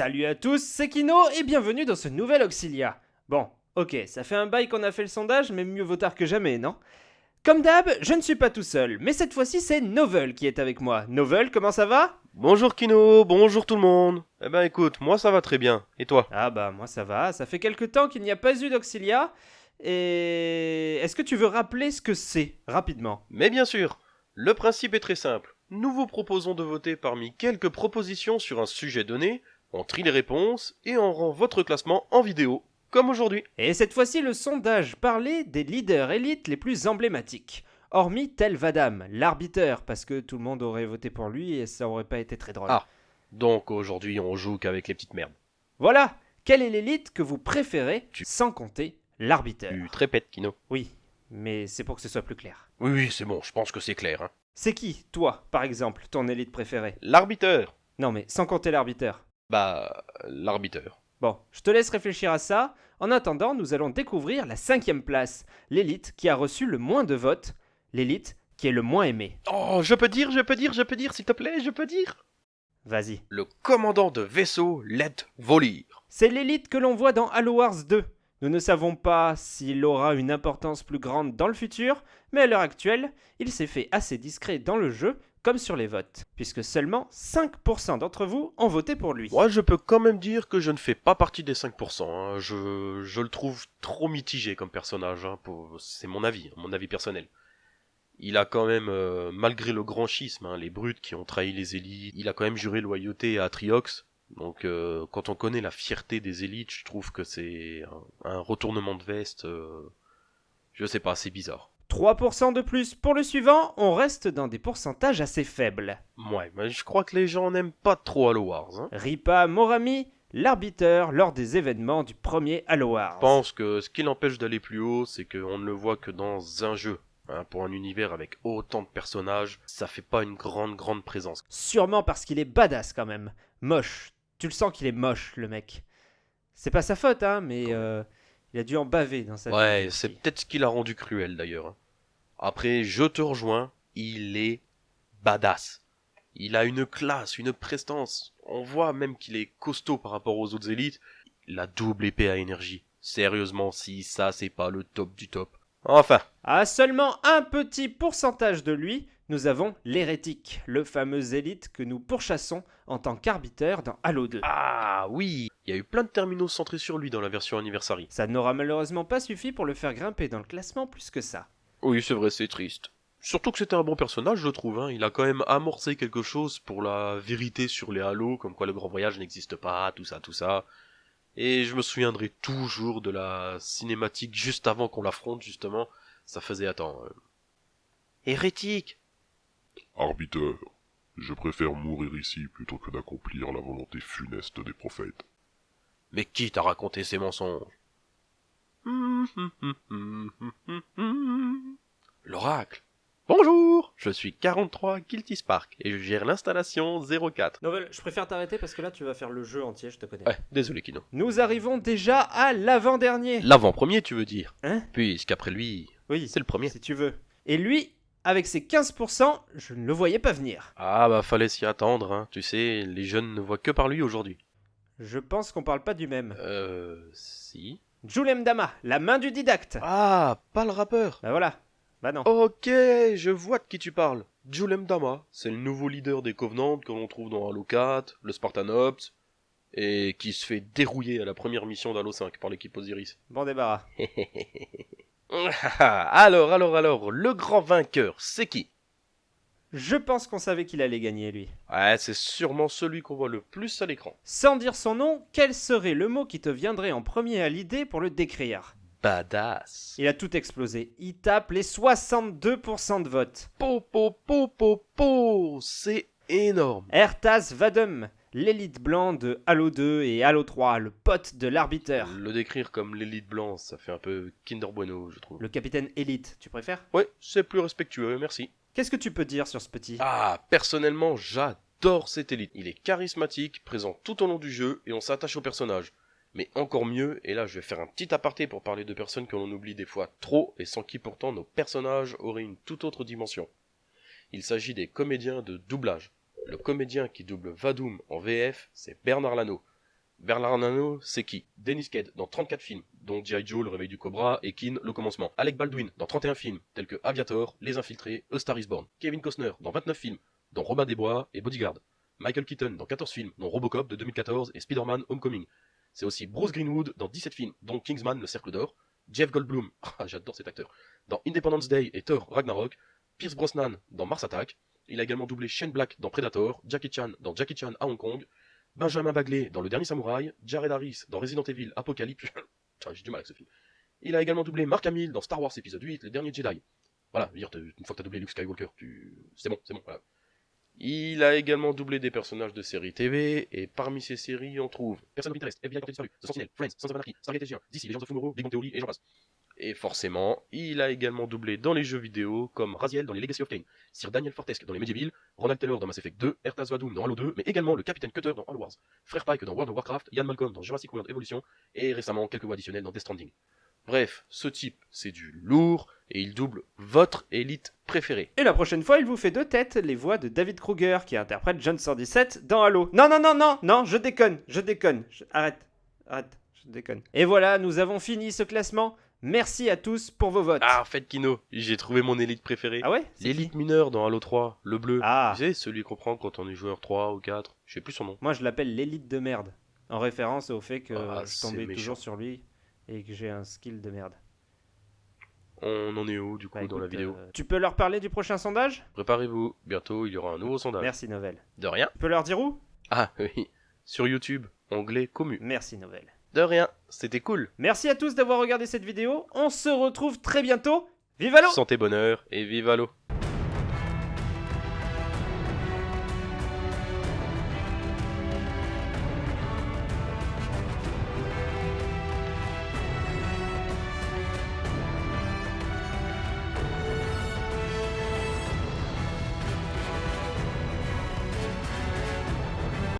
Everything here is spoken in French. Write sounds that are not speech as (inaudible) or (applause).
Salut à tous, c'est Kino et bienvenue dans ce nouvel Auxilia. Bon, ok, ça fait un bail qu'on a fait le sondage, mais mieux vaut tard que jamais, non? Comme d'hab, je ne suis pas tout seul, mais cette fois-ci c'est Novel qui est avec moi. Novel, comment ça va? Bonjour Kino, bonjour tout le monde. Eh ben écoute, moi ça va très bien. Et toi? Ah bah moi ça va, ça fait quelque temps qu'il n'y a pas eu d'Auxilia. Et est-ce que tu veux rappeler ce que c'est, rapidement? Mais bien sûr, le principe est très simple. Nous vous proposons de voter parmi quelques propositions sur un sujet donné, on trie les réponses et on rend votre classement en vidéo, comme aujourd'hui. Et cette fois-ci, le sondage parlait des leaders élites les plus emblématiques. Hormis Tel Vadam, l'arbiteur, parce que tout le monde aurait voté pour lui et ça aurait pas été très drôle. Ah. Donc aujourd'hui on joue qu'avec les petites merdes. Voilà Quelle est l'élite que vous préférez, sans compter l'arbiteur? Tu te répètes Kino Oui, mais c'est pour que ce soit plus clair. Oui oui c'est bon, je pense que c'est clair. Hein. C'est qui, toi, par exemple, ton élite préférée? L'arbiteur Non mais sans compter l'arbiteur. Bah l'arbiteur. Bon, je te laisse réfléchir à ça. En attendant, nous allons découvrir la cinquième place, l'élite qui a reçu le moins de votes, l'élite qui est le moins aimée. Oh je peux dire, je peux dire, je peux dire s'il te plaît, je peux dire Vas-y. Le commandant de vaisseau Let Volir. C'est l'élite que l'on voit dans Halo Wars 2. Nous ne savons pas s'il aura une importance plus grande dans le futur, mais à l'heure actuelle, il s'est fait assez discret dans le jeu comme sur les votes, puisque seulement 5% d'entre vous ont voté pour lui. Moi, je peux quand même dire que je ne fais pas partie des 5%. hein. Je, je le trouve trop mitigé comme personnage. hein, C'est mon avis, hein, mon avis personnel. Il a quand même, euh, malgré le grand schisme, les brutes qui ont trahi les élites, il a quand même juré loyauté à Triox. Donc, euh, quand on connaît la fierté des élites, je trouve que c'est un, un retournement de veste. euh, je sais pas, c'est bizarre. 3% de plus pour le suivant, on reste dans des pourcentages assez faibles. Ouais, mais je crois que les gens n'aiment pas trop Halo Wars. Hein. Ripa Morami, l'arbiteur lors des événements du premier Halo Wars. Je pense que ce qui l'empêche d'aller plus haut, c'est qu'on ne le voit que dans un jeu. Hein, pour un univers avec autant de personnages, ça fait pas une grande grande présence. Sûrement parce qu'il est badass quand même. Moche. Tu le sens qu'il est moche, le mec. C'est pas sa faute, hein, mais euh, il a dû en baver dans sa Ouais, vie. c'est peut-être ce qui l'a rendu cruel d'ailleurs. Après, je te rejoins, il est badass. Il a une classe, une prestance. On voit même qu'il est costaud par rapport aux autres élites. La double épée à énergie. Sérieusement, si ça c'est pas le top du top. Enfin, À seulement un petit pourcentage de lui, nous avons l'hérétique, le fameux élite que nous pourchassons en tant qu'arbiteur dans Halo 2. Ah oui Il y a eu plein de terminaux centrés sur lui dans la version Anniversary. Ça n'aura malheureusement pas suffi pour le faire grimper dans le classement plus que ça. Oui, c'est vrai, c'est triste. Surtout que c'était un bon personnage, je trouve. Hein. Il a quand même amorcé quelque chose pour la vérité sur les halos, comme quoi le grand voyage n'existe pas, tout ça, tout ça. Et je me souviendrai toujours de la cinématique juste avant qu'on l'affronte, justement. Ça faisait, attends... euh, Hérétique Arbiteur, je préfère mourir ici plutôt que d'accomplir la volonté funeste des prophètes. Mais qui t'a raconté ces mensonges? (laughs) L'oracle Bonjour Je suis 43 Guilty Spark et je gère l'installation 04. Novel, je préfère t'arrêter parce que là tu vas faire le jeu entier, je te connais. Ouais, désolé Kino. Nous arrivons déjà à l'avant-dernier. L'avant-premier, tu veux dire? Hein? Puisqu'après lui, Oui, c'est le premier. si tu veux. Et lui, avec ses 15%, je ne le voyais pas venir. Ah bah fallait s'y attendre, hein. Tu sais, les jeunes ne voient que par lui aujourd'hui. Je pense qu'on parle pas du même. Euh... Si Julem Dama, la main du didacte. Ah, pas le rappeur Bah voilà. Bah non. Ok, je vois de qui tu parles. Julem Dama, c'est le nouveau leader des Covenants que l'on trouve dans Halo 4, le Spartan Ops, et qui se fait dérouiller à la première mission d'Halo 5 par l'équipe Osiris. Bon débarras. (laughs) alors, alors, alors, le grand vainqueur, c'est qui? Je pense qu'on savait qu'il allait gagner, lui. Ouais, c'est sûrement celui qu'on voit le plus à l'écran. Sans dire son nom, quel serait le mot qui te viendrait en premier à l'idée pour le décrire? Badass. Il a tout explosé. Il tape les 62% de vote. Po, po, po, po, po, c'est. Ertas Vadum, l'élite blanc de Halo 2 et Halo 3, le pote de l'arbiteur. Le décrire comme l'élite blanche, ça fait un peu Kinder Bueno, je trouve. Le capitaine élite, tu préfères? Ouais, c'est plus respectueux, merci. Qu'est-ce que tu peux dire sur ce petit? Ah, personnellement, j'adore cette élite. Il est charismatique, présent tout au long du jeu, et on s'attache au personnage. Mais encore mieux, et là je vais faire un petit aparté pour parler de personnes que l'on oublie des fois trop, et sans qui pourtant nos personnages auraient une toute autre dimension. Il s'agit des comédiens de doublage. Le comédien qui double Vadum en VF, c'est Bernard Lano. Bernard Arnault, c'est qui? Dennis Quaid dans 34 films, dont G.I. Joe, Le Réveil du Cobra et Kin, Le Commencement. Alec Baldwin dans 31 films, tels que Aviator, Les Infiltrés, A Star is Born. Kevin Costner dans 29 films, dont Robin des Bois et Bodyguard. Michael Keaton dans 14 films, dont Robocop de 2014 et Spider-Man Homecoming. C'est aussi Bruce Greenwood dans 17 films, dont Kingsman, Le Cercle d'Or. Jeff Goldblum, (laughs) ah, j'adore cet acteur, dans Independence Day et Thor Ragnarok. Pierce Brosnan dans Mars Attack. Il a également doublé Shane Black dans Predator, Jackie Chan dans Jackie Chan à Hong Kong, Benjamin Bagley dans Le Dernier Samouraï, Jared Harris dans Resident Evil Apocalypse. (laughs) J'ai du mal avec ce film. Il a également doublé Mark Hamill dans Star Wars épisode 8, Le Dernier Jedi. Voilà, dire, une fois que t'as doublé Luke Skywalker, tu... c'est bon, c'est bon, voilà. Il a également doublé des personnages de séries TV, et parmi ces séries, on trouve Personne of Interest, FBI Portée Disparu, The Sentinel, Friends, Sons of Anarchy, Stargate SG1, DC, Legends of Tomorrow, Big Bang Theory, et j'en passe. Et forcément, il a également doublé dans les jeux vidéo, comme Raziel dans les Legacy of Kain, Sir Daniel Fortesque dans les Medieval, Ronald Taylor dans Mass Effect 2, Ertaz Vadoum dans Halo 2, mais également le Capitaine Cutter dans Halo Wars, Frère Pike dans World of Warcraft, Ian Malcolm dans Jurassic World Evolution, et récemment quelques voix additionnelles dans Death Stranding. Bref, ce type, c'est du lourd, et il double votre élite préférée. Et la prochaine fois, il vous fait de tête les voix de David Kruger, qui interprète John 117 dans Halo. Non, non, non, non, non, je déconne, je déconne. Je- Arrête, arrête, je déconne. Et voilà, nous avons fini ce classement. Merci à tous pour vos votes. Ah, en fait, Kino, j'ai trouvé mon élite préférée. Ah ouais L'élite qui mineur dans Halo 3, le bleu. Ah. Tu sais, celui qu'on prend quand on est joueur 3 ou 4, je sais plus son nom. Moi, je l'appelle l'élite de merde. En référence au fait que Ah, je tombais toujours sur lui et que j'ai un skill de merde. On en est où du coup Bah, dans la vidéo euh, tu peux leur parler du prochain sondage? Préparez-vous, bientôt il y aura un nouveau sondage. Merci Novel. De rien Tu peux leur dire où? Ah (laughs) oui, sur YouTube, onglet commu. Merci Novel. De rien, c'était cool. Merci à tous d'avoir regardé cette vidéo. On se retrouve très bientôt. Vive Halo Santé, bonheur et vive Halo